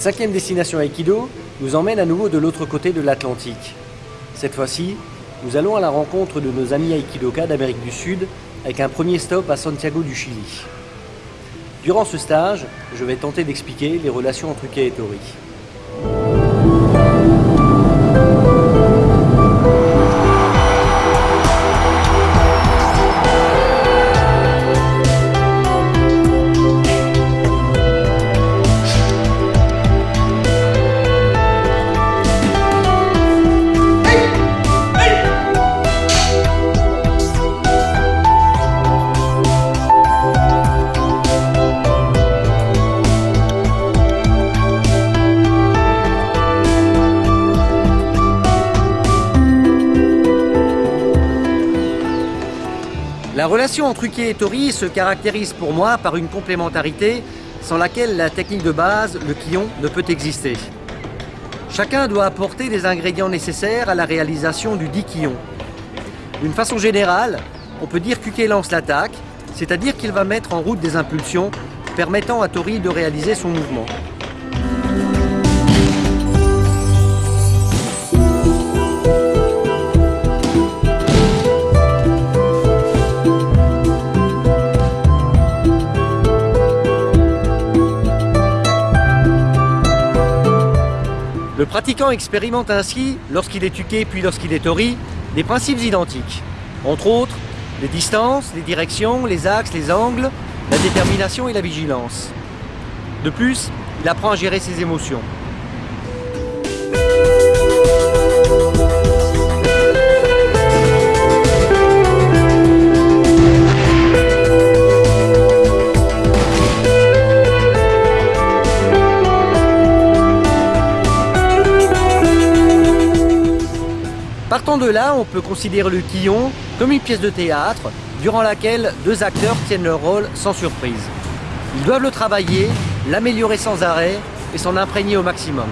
cinquième destination Aikido nous emmène à nouveau de l'autre côté de l'Atlantique. Cette fois-ci, nous allons à la rencontre de nos amis Aikidoka d'Amérique du Sud avec un premier stop à Santiago du Chili. Durant ce stage, je vais tenter d'expliquer les relations entre Uke et Tori. La relation entre Uke et Tori se caractérise pour moi par une complémentarité sans laquelle la technique de base, le kion, ne peut exister. Chacun doit apporter les ingrédients nécessaires à la réalisation du dit kion. D'une façon générale, on peut dire qu'Uke lance l'attaque, c'est-à-dire qu'il va mettre en route des impulsions permettant à Tori de réaliser son mouvement. Le pratiquant expérimente ainsi, lorsqu'il est tuqué puis lorsqu'il est tori, des principes identiques. Entre autres, les distances, les directions, les axes, les angles, la détermination et la vigilance. De plus, il apprend à gérer ses émotions. Partant de là, on peut considérer le quillon comme une pièce de théâtre durant laquelle deux acteurs tiennent leur rôle sans surprise. Ils doivent le travailler, l'améliorer sans arrêt et s'en imprégner au maximum.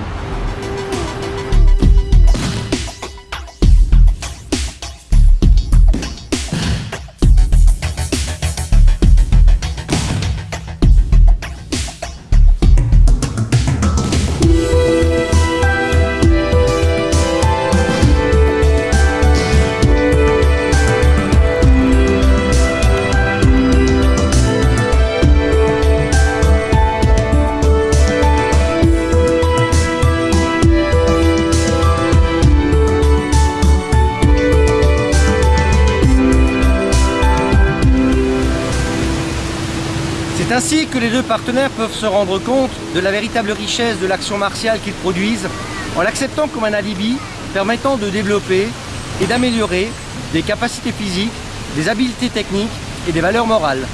Ainsi que les deux partenaires peuvent se rendre compte de la véritable richesse de l'action martiale qu'ils produisent en l'acceptant comme un alibi permettant de développer et d'améliorer des capacités physiques, des habiletés techniques et des valeurs morales.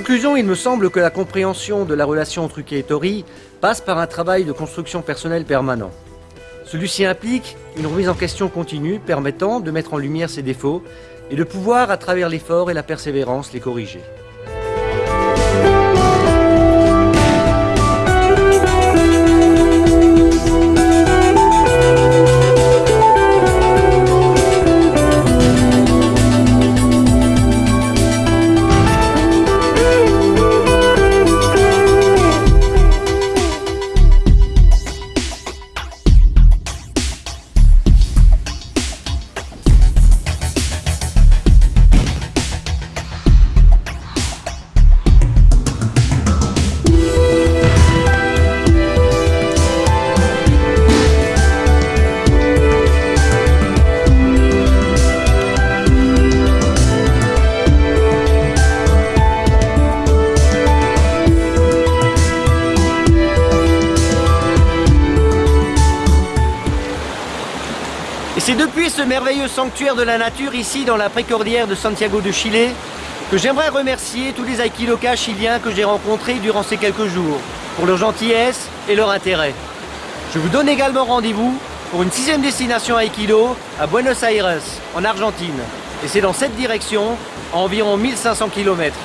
Conclusion, il me semble que la compréhension de la relation entre Uke et Tori passe par un travail de construction personnelle permanent. Celui-ci implique une remise en question continue permettant de mettre en lumière ses défauts et de pouvoir, à travers l'effort et la persévérance, les corriger. C'est depuis ce merveilleux sanctuaire de la nature ici dans la précordière de Santiago de Chile que j'aimerais remercier tous les aikidokas chiliens que j'ai rencontrés durant ces quelques jours pour leur gentillesse et leur intérêt. Je vous donne également rendez-vous pour une sixième destination aikido à Buenos Aires, en Argentine. Et c'est dans cette direction environ 1500 km.